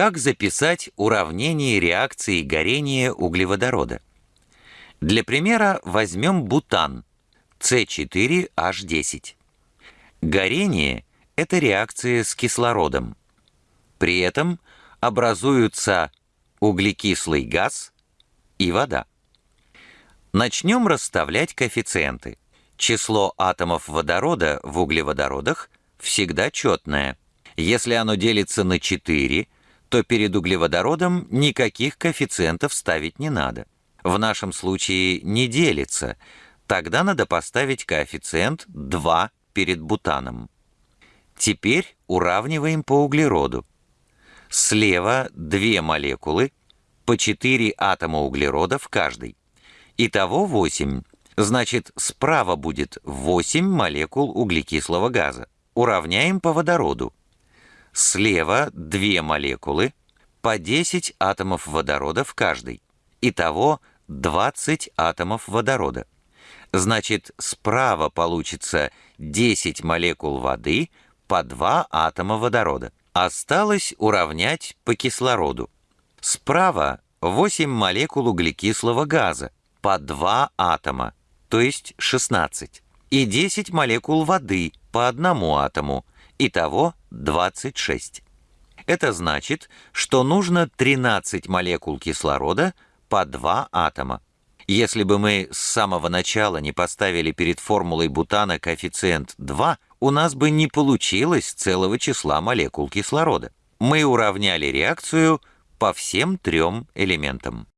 Как записать уравнение реакции горения углеводорода? Для примера возьмем бутан С4H10. Горение – это реакция с кислородом. При этом образуются углекислый газ и вода. Начнем расставлять коэффициенты. Число атомов водорода в углеводородах всегда четное. Если оно делится на 4, то перед углеводородом никаких коэффициентов ставить не надо. В нашем случае не делится, тогда надо поставить коэффициент 2 перед бутаном. Теперь уравниваем по углероду. Слева две молекулы, по 4 атома углерода в каждой. Итого 8. Значит, справа будет 8 молекул углекислого газа. Уравняем по водороду. Слева две молекулы, по 10 атомов водорода в каждой. Итого 20 атомов водорода. Значит, справа получится 10 молекул воды по 2 атома водорода. Осталось уравнять по кислороду. Справа 8 молекул углекислого газа по 2 атома, то есть 16. И 10 молекул воды по одному атому, итого 26. Это значит, что нужно 13 молекул кислорода по 2 атома. Если бы мы с самого начала не поставили перед формулой бутана коэффициент 2, у нас бы не получилось целого числа молекул кислорода. Мы уравняли реакцию по всем трем элементам.